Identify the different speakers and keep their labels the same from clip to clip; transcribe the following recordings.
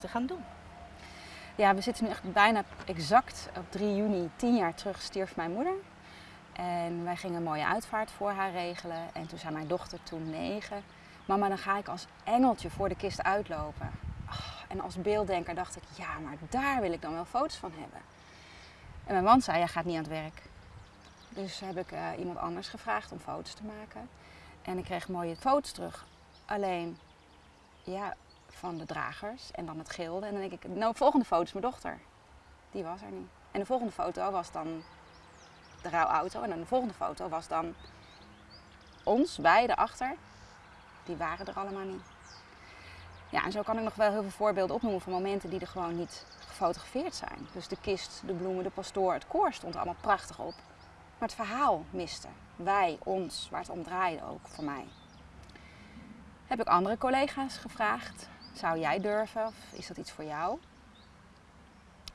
Speaker 1: te gaan doen.
Speaker 2: Ja, we zitten nu echt bijna exact op 3 juni, 10 jaar terug, stierf mijn moeder. En wij gingen een mooie uitvaart voor haar regelen. En toen zei mijn dochter, toen negen, mama dan ga ik als engeltje voor de kist uitlopen. Oh, en als beelddenker dacht ik, ja, maar daar wil ik dan wel foto's van hebben. En mijn man zei, jij gaat niet aan het werk. Dus heb ik uh, iemand anders gevraagd om foto's te maken. En ik kreeg mooie foto's terug. Alleen, ja, van de dragers en dan het gilde. En dan denk ik, nou, de volgende foto is mijn dochter. Die was er niet. En de volgende foto was dan de rouwauto. En dan de volgende foto was dan ons, beiden achter. Die waren er allemaal niet. Ja, en zo kan ik nog wel heel veel voorbeelden opnoemen van momenten die er gewoon niet gefotografeerd zijn. Dus de kist, de bloemen, de pastoor, het koor stond allemaal prachtig op. Maar het verhaal miste. Wij, ons, waar het om draaide ook voor mij. Heb ik andere collega's gevraagd. Zou jij durven of is dat iets voor jou?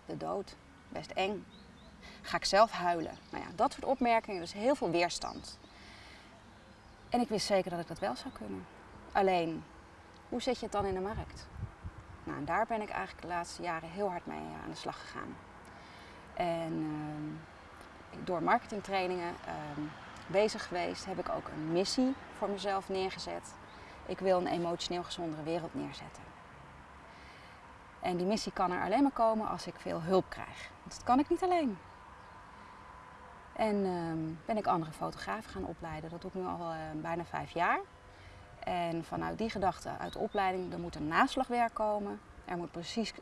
Speaker 2: De dood, best eng. Ga ik zelf huilen? Nou ja, dat soort opmerkingen, dus heel veel weerstand. En ik wist zeker dat ik dat wel zou kunnen. Alleen, hoe zet je het dan in de markt? Nou, en daar ben ik eigenlijk de laatste jaren heel hard mee aan de slag gegaan. En uh, door marketingtrainingen uh, bezig geweest, heb ik ook een missie voor mezelf neergezet. Ik wil een emotioneel gezondere wereld neerzetten. En die missie kan er alleen maar komen als ik veel hulp krijg. Want dat kan ik niet alleen. En uh, ben ik andere fotografen gaan opleiden. Dat doe ik nu al uh, bijna vijf jaar. En vanuit die gedachte, uit de opleiding, er moet een naslagwerk komen. Er moet precies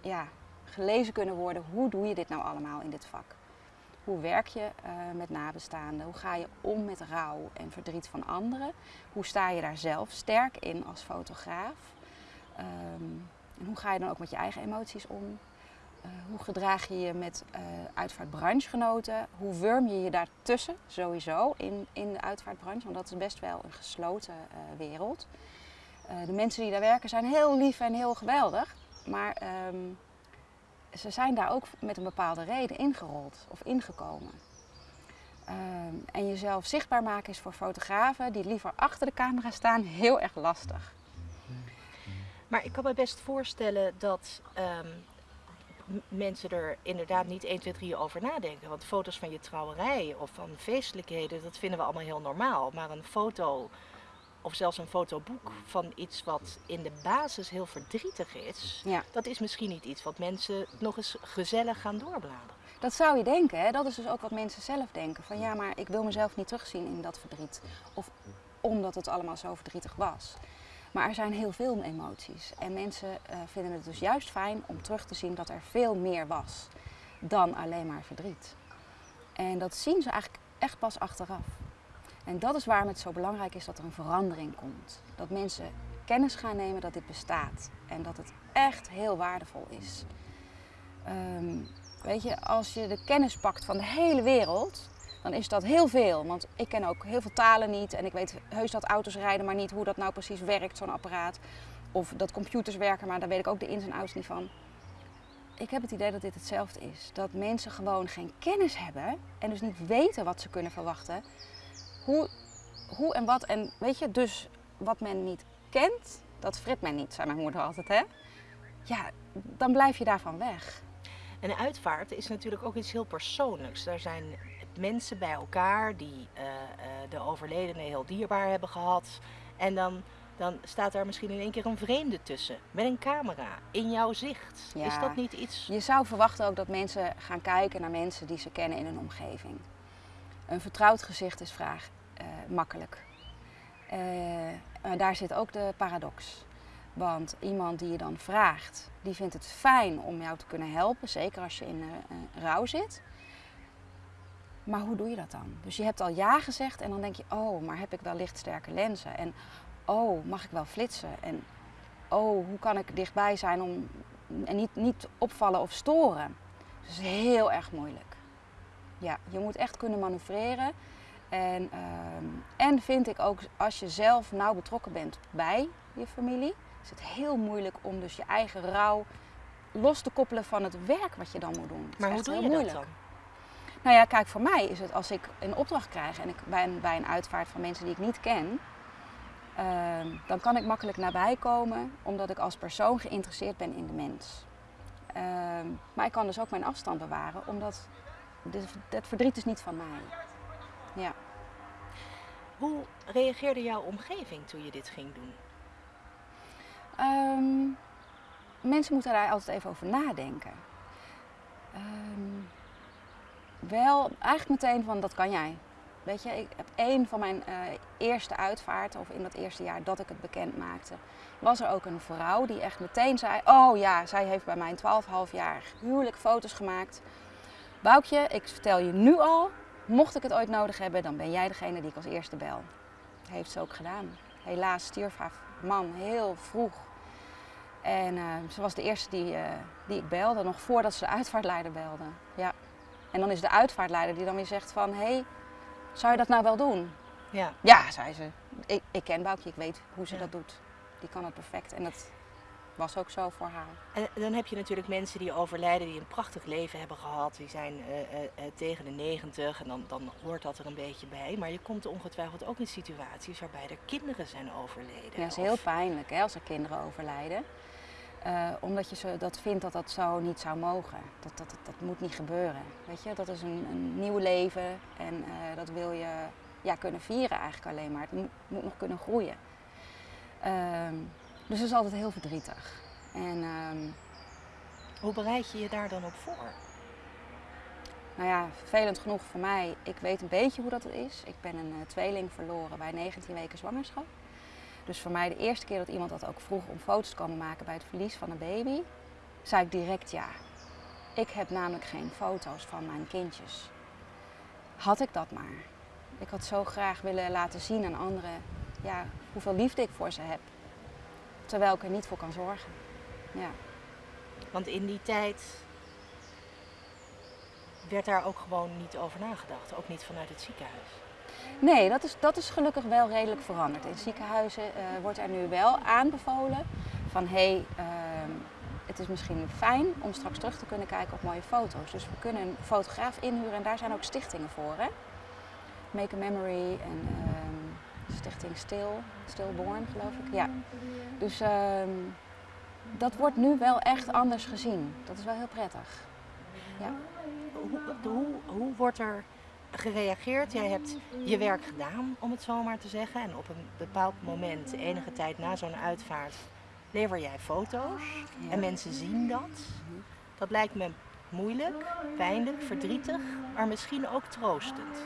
Speaker 2: ja, gelezen kunnen worden, hoe doe je dit nou allemaal in dit vak? Hoe werk je uh, met nabestaanden? Hoe ga je om met rouw en verdriet van anderen? Hoe sta je daar zelf sterk in als fotograaf? Um, en hoe ga je dan ook met je eigen emoties om? Uh, hoe gedraag je je met uh, uitvaartbranchegenoten? Hoe wurm je je daartussen sowieso in, in de uitvaartbranche? Want dat is best wel een gesloten uh, wereld. de mensen die daar werken zijn heel lief en heel geweldig. Maar um, ze zijn daar ook met een bepaalde reden ingerold of ingekomen. Um, en jezelf zichtbaar maken is voor fotografen die liever achter de camera staan heel erg lastig.
Speaker 1: Maar ik kan me best voorstellen dat um, mensen er inderdaad niet 1, 2, 3 over nadenken. Want foto's van je trouwerij of van feestelijkheden, dat vinden we allemaal heel normaal. Maar een foto of zelfs een fotoboek van iets wat in de basis heel verdrietig is, ja. dat is misschien niet iets wat mensen nog eens gezellig gaan doorbladeren.
Speaker 2: Dat zou je denken, hè? dat is dus ook wat mensen zelf denken. Van ja, maar ik wil mezelf niet terugzien in dat verdriet. Of omdat het allemaal zo verdrietig was. Maar er zijn heel veel emoties. En mensen uh, vinden het dus juist fijn om terug te zien dat er veel meer was dan alleen maar verdriet. En dat zien ze eigenlijk echt pas achteraf. En dat is waarom het zo belangrijk is dat er een verandering komt. Dat mensen kennis gaan nemen dat dit bestaat. En dat het echt heel waardevol is. Um, weet je, als je de kennis pakt van de hele wereld, dan is dat heel veel. Want ik ken ook heel veel talen niet en ik weet heus dat auto's rijden, maar niet hoe dat nou precies werkt, zo'n apparaat. Of dat computers werken, maar daar weet ik ook de ins en outs niet van. Ik heb het idee dat dit hetzelfde is. Dat mensen gewoon geen kennis hebben en dus niet weten wat ze kunnen verwachten. Hoe, hoe en wat. En weet je, dus wat men niet kent, dat frit men niet, zei mijn moeder altijd. Hè? Ja, dan blijf je daarvan weg.
Speaker 1: En uitvaart is natuurlijk ook iets heel persoonlijks. Daar zijn mensen bij elkaar die uh, uh, de overledene heel dierbaar hebben gehad. En dan, dan staat er misschien in één keer een vreemde tussen, met een camera, in jouw zicht. Ja. Is dat niet iets...
Speaker 2: Je zou verwachten ook dat mensen gaan kijken naar mensen die ze kennen in hun omgeving. Een vertrouwd gezicht is vraag uh, makkelijk. daar zit ook de paradox. Want iemand die je dan vraagt, die vindt het fijn om jou te kunnen helpen, zeker als je in uh, rouw zit. Maar hoe doe je dat dan? Dus je hebt al ja gezegd en dan denk je, oh, maar heb ik wel lichtsterke lenzen? En oh, mag ik wel flitsen? En oh, hoe kan ik dichtbij zijn om en niet, niet opvallen of storen? Dus het is heel erg moeilijk. Ja, je moet echt kunnen manoeuvreren. En, uh, en vind ik ook, als je zelf nauw betrokken bent bij je familie, is het heel moeilijk om dus je eigen rouw los te koppelen van het werk wat je dan moet doen.
Speaker 1: maar hoe doe je moeilijk. dat dan?
Speaker 2: Nou ja, kijk, voor mij is het als ik een opdracht krijg en ik ben bij een uitvaart van mensen die ik niet ken, Ehm, dan kan ik makkelijk nabij komen, omdat ik als persoon geïnteresseerd ben in de mens. Ehm, maar ik kan dus ook mijn afstand bewaren, omdat het verdriet is niet van mij. Ja.
Speaker 1: Hoe reageerde jouw omgeving toen je dit ging doen?
Speaker 2: Ehm, mensen moeten daar altijd even over nadenken. Wel, eigenlijk meteen van dat kan jij. Weet je, ik één van mijn uh, eerste uitvaarten, of in dat eerste jaar dat ik het bekend maakte, was er ook een vrouw die echt meteen zei: Oh ja, zij heeft bij mijn 12,5 jaar huwelijk foto's gemaakt. Boukje, ik vertel je nu al, mocht ik het ooit nodig hebben, dan ben jij degene die ik als eerste bel. Heeft ze ook gedaan. Helaas stierf haar man heel vroeg. En uh, ze was de eerste die, uh, die ik belde, nog voordat ze de uitvaartleider belde. Ja. En dan is de uitvaartleider die dan weer zegt van, hé, hey, zou je dat nou wel doen?
Speaker 1: Ja.
Speaker 2: Ja, zei ze. Ik, ik ken Boukje, ik weet hoe ze
Speaker 1: Ja.
Speaker 2: dat doet. Die kan het perfect. En dat was ook zo voor haar.
Speaker 1: En dan heb je natuurlijk mensen die overlijden, die een prachtig leven hebben gehad. Die zijn eh, eh, eh, tegen de 90 en dan, dan hoort dat er een beetje bij. Maar je komt ongetwijfeld ook in situaties waarbij er kinderen zijn overleden.
Speaker 2: Ja, dat is
Speaker 1: Of-
Speaker 2: heel pijnlijk hè, als er kinderen overlijden. Eh, omdat je zo, dat vindt dat dat zo niet zou mogen. Dat, dat, dat, dat moet niet gebeuren. Weet je, dat is een, een nieuw leven en eh, dat wil je ja, kunnen vieren eigenlijk alleen maar. Het moet, moet nog kunnen groeien. Ehm, dus dat is altijd heel verdrietig. En ehm,
Speaker 1: Hoe bereid je je daar dan op voor?
Speaker 2: nou ja, vervelend genoeg voor mij, ik weet een beetje hoe dat is. Ik ben een eh, tweeling verloren bij 19 weken zwangerschap. Dus voor mij de eerste keer dat iemand dat ook vroeg om foto's te komen maken bij het verlies van een baby, zei ik direct ja. Ik heb namelijk geen foto's van mijn kindjes. Had ik dat maar. Ik had zo graag willen laten zien aan anderen ja, hoeveel liefde ik voor ze heb. Terwijl ik er niet voor kan zorgen. Ja.
Speaker 1: Want in die tijd werd daar ook gewoon niet over nagedacht. Ook niet vanuit het ziekenhuis.
Speaker 2: Nee, dat is, dat is gelukkig wel redelijk veranderd. In ziekenhuizen eh, wordt er nu wel aanbevolen van hé, hey, ehm, het is misschien fijn om straks terug te kunnen kijken op mooie foto's. Dus we kunnen een fotograaf inhuren en daar zijn ook stichtingen voor. Hè? Make a Memory en ehm, Stichting Stil, Stillborn geloof ik. Ja. Dus ehm, dat wordt nu wel echt anders gezien. Dat is wel heel prettig. Ja.
Speaker 1: Hoe, hoe, hoe wordt er gereageerd? Jij hebt je werk gedaan, om het zo maar te zeggen. En op een bepaald moment, enige tijd na zo'n uitvaart, lever jij foto's.
Speaker 2: Ja.
Speaker 1: En mensen zien dat. Dat lijkt me moeilijk, pijnlijk, verdrietig, maar misschien ook troostend.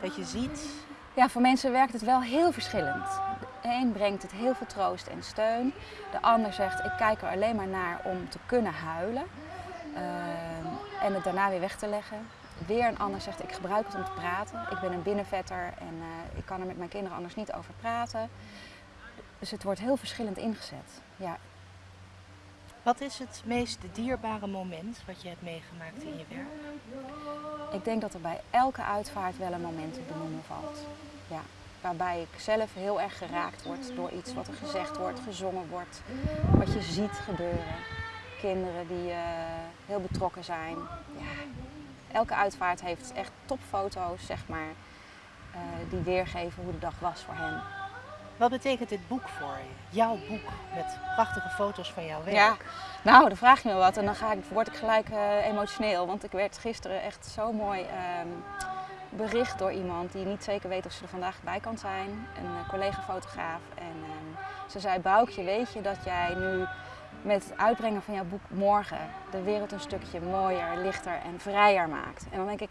Speaker 1: Dat je ziet,
Speaker 2: Ja, voor mensen werkt het wel heel verschillend. De een brengt het heel veel troost en steun. De ander zegt, ik kijk er alleen maar naar om te kunnen huilen. Ehm, en het daarna weer weg te leggen. Weer een ander zegt, ik gebruik het om te praten. Ik ben een binnenvetter en eh, ik kan er met mijn kinderen anders niet over praten. Dus het wordt heel verschillend ingezet. Ja.
Speaker 1: wat is het meest dierbare moment wat je hebt meegemaakt in je werk?
Speaker 2: Ik denk dat er bij elke uitvaart wel een moment te benoemen valt. Ja, waarbij ik zelf heel erg geraakt word door iets wat er gezegd wordt, gezongen wordt, wat je ziet gebeuren. Kinderen die eh, heel betrokken zijn. Ja, elke uitvaart heeft echt topfoto's, zeg maar, eh, die weergeven hoe de dag was voor hen.
Speaker 1: Wat betekent dit boek voor je? Jouw boek met prachtige foto's van jouw werk.
Speaker 2: Ja. Nou, dan vraag je me wat en dan ga ik, word ik gelijk eh, emotioneel. Want ik werd gisteren echt zo mooi ehm, bericht door iemand die niet zeker weet of ze er vandaag bij kan zijn. Een eh, collega-fotograaf. En ehm, ze zei, Boukje, weet je dat jij nu met het uitbrengen van jouw boek morgen de wereld een stukje mooier, lichter en vrijer maakt. En dan denk ik,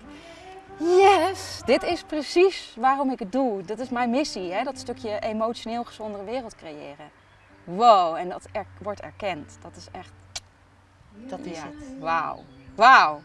Speaker 2: yes, dit is precies waarom ik het doe. Dat is mijn missie, hè? dat stukje emotioneel gezondere wereld creëren. Wow, en dat er, wordt erkend. Dat is echt,
Speaker 1: Dat is
Speaker 2: ja,
Speaker 1: het.
Speaker 2: wauw. Wauw.